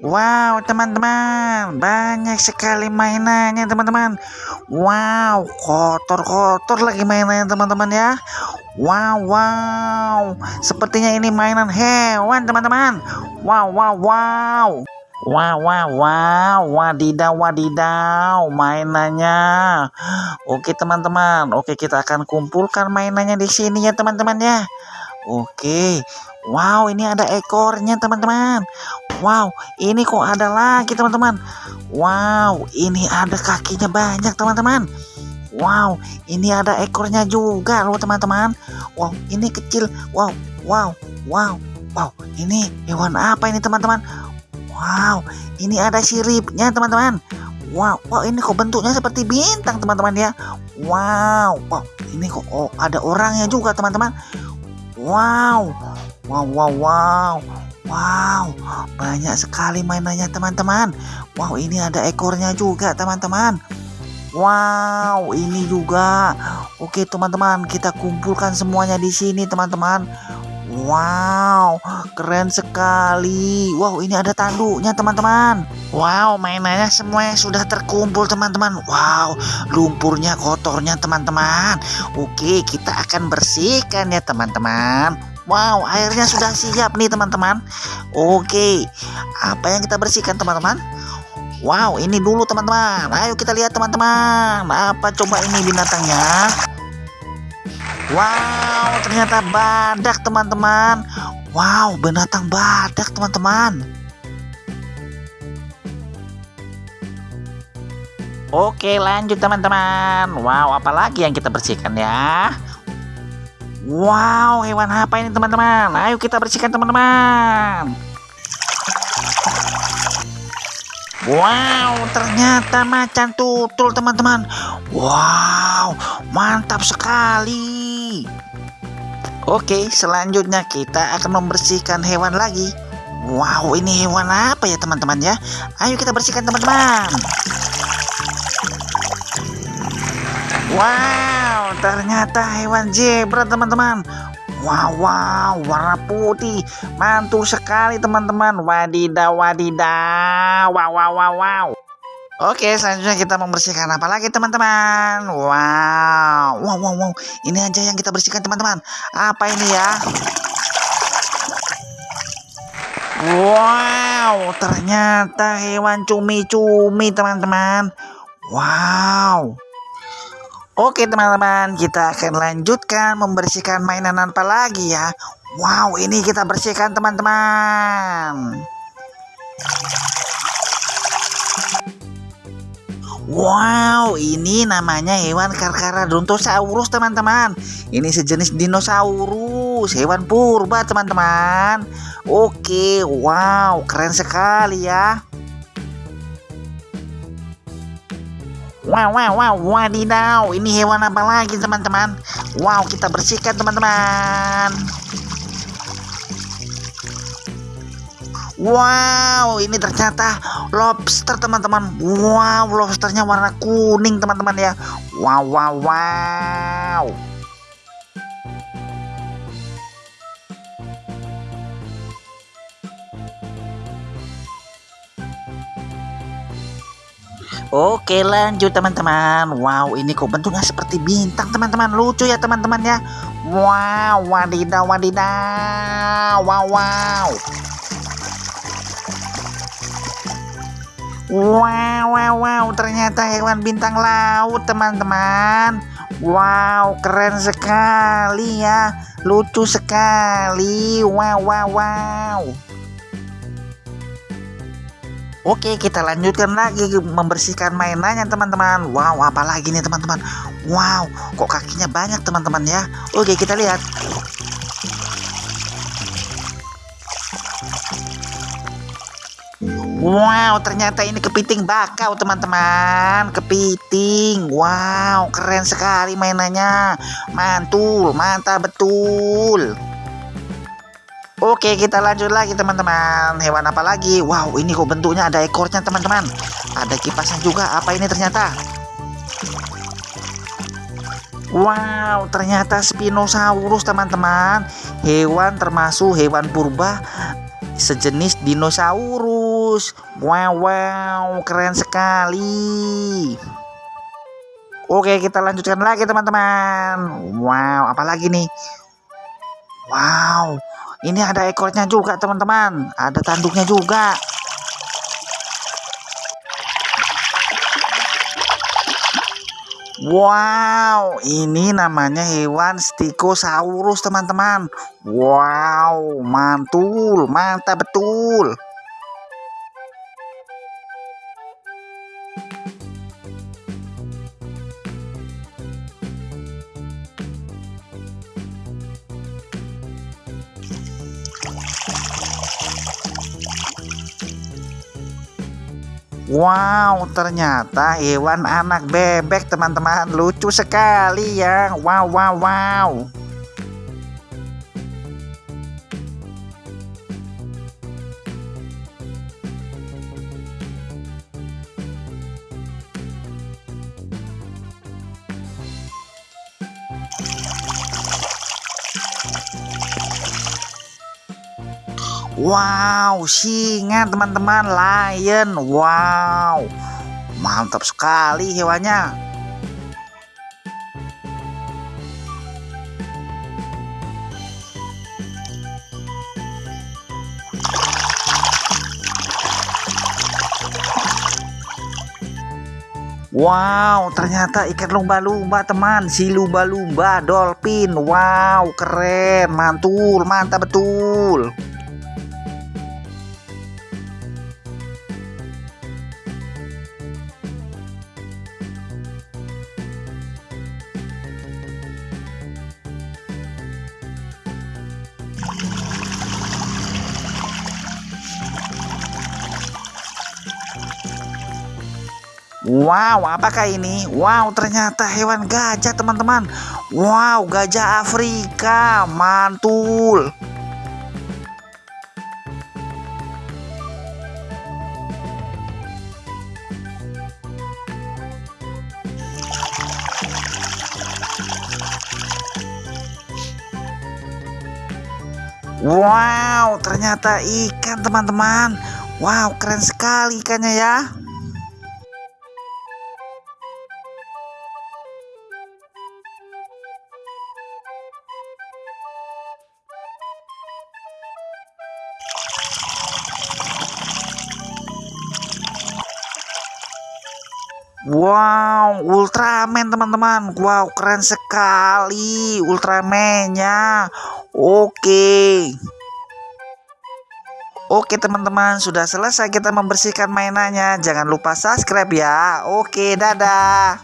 Wow, teman-teman, banyak sekali mainannya, teman-teman. Wow, kotor-kotor lagi mainannya, teman-teman ya. Wow, wow, sepertinya ini mainan hewan, teman-teman. Wow, wow, wow. Wow, wow, wow, wadidaw, wadidaw, mainannya. Oke, teman-teman. Oke, kita akan kumpulkan mainannya di sini ya, teman-teman ya. Oke. Wow, ini ada ekornya, teman-teman. Wow, ini kok ada lagi teman-teman. Wow, ini ada kakinya banyak teman-teman. Wow, ini ada ekornya juga loh teman-teman. Wow, ini kecil. Wow, wow, wow, wow. Ini hewan apa ini teman-teman? Wow, ini ada siripnya teman-teman. Wow, wow ini kok bentuknya seperti bintang teman-teman ya. Wow, wow ini kok oh, ada orangnya juga teman-teman. Wow, wow, wow, wow. Wow, banyak sekali mainannya teman-teman. Wow, ini ada ekornya juga teman-teman. Wow, ini juga. Oke teman-teman, kita kumpulkan semuanya di sini teman-teman. Wow, keren sekali. Wow, ini ada tanduknya teman-teman. Wow, mainannya semuanya sudah terkumpul teman-teman. Wow, lumpurnya kotornya teman-teman. Oke, kita akan bersihkan ya teman-teman. Wow, airnya sudah siap nih teman-teman. Oke, apa yang kita bersihkan teman-teman? Wow, ini dulu teman-teman. Ayo kita lihat teman-teman. Apa coba ini binatangnya? Wow, ternyata badak teman-teman. Wow, binatang badak teman-teman. Oke, lanjut teman-teman. Wow, apalagi yang kita bersihkan ya? Wow, hewan apa ini teman-teman? Ayo kita bersihkan teman-teman. Wow, ternyata macan tutul teman-teman. Wow, mantap sekali. Oke, selanjutnya kita akan membersihkan hewan lagi. Wow, ini hewan apa ya teman-teman ya? Ayo kita bersihkan teman-teman. Wow, ternyata hewan zebra teman-teman. Wow, wow, warna putih, mantul sekali teman-teman. Wadidaw, wadidaw, wow, wow, wow, wow. Oke, selanjutnya kita membersihkan apa lagi teman-teman? Wow, wow, wow, wow. Ini aja yang kita bersihkan teman-teman. Apa ini ya? Wow, ternyata hewan cumi-cumi teman-teman. Wow. Oke teman-teman, kita akan lanjutkan membersihkan mainan apa lagi ya. Wow, ini kita bersihkan teman-teman. Wow, ini namanya hewan Carcharodontosaurus teman-teman. Ini sejenis dinosaurus, hewan purba teman-teman. Oke, wow, keren sekali ya. Wow, wow, wow, wadidaw. Ini hewan apa lagi, teman-teman? Wow, kita bersihkan, teman-teman. Wow, ini ternyata lobster, teman-teman. Wow, lobsternya warna kuning, teman-teman ya. Wow, wow, wow. Oke lanjut teman-teman. Wow ini kok bentuknya seperti bintang teman-teman. Lucu ya teman-teman ya. Wow wadidaw wadidaw. Wow wow. Wow wow wow. Ternyata hewan bintang laut teman-teman. Wow keren sekali ya. Lucu sekali. Wow wow wow Oke kita lanjutkan lagi membersihkan mainannya teman-teman. Wow apalagi nih teman-teman? Wow kok kakinya banyak teman-teman ya? Oke kita lihat. Wow ternyata ini kepiting bakau teman-teman. Kepiting. Wow keren sekali mainannya. Mantul mantap betul Oke kita lanjut lagi teman-teman Hewan apa lagi Wow ini kok bentuknya ada ekornya teman-teman Ada kipasnya juga Apa ini ternyata Wow ternyata Spinosaurus teman-teman Hewan termasuk hewan purba Sejenis dinosaurus. Wow, wow, keren sekali. Oke, kita lanjutkan lagi teman-teman. Wow, apalagi nih? Wow, ini ada ekornya juga teman-teman. Ada tanduknya juga. Wow, ini namanya hewan Stigosaurus teman-teman. Wow, mantul, mantap betul. Wow, ternyata hewan anak bebek teman-teman lucu sekali ya. Wow, wow, wow. Wow, singa teman-teman, lion. Wow, mantap sekali hewannya. Wow, ternyata ikan lumba-lumba teman, si lumba-lumba dolphin. Wow, keren, mantul, mantap betul. Wow, apakah ini? Wow, ternyata hewan gajah, teman-teman. Wow, gajah Afrika, mantul. Wow, ternyata ikan, teman-teman. Wow, keren sekali ikannya ya. Wow, Ultraman teman-teman. Wow, keren sekali Ultraman-nya. Oke. Oke teman-teman, sudah selesai kita membersihkan mainannya. Jangan lupa subscribe ya. Oke, dadah.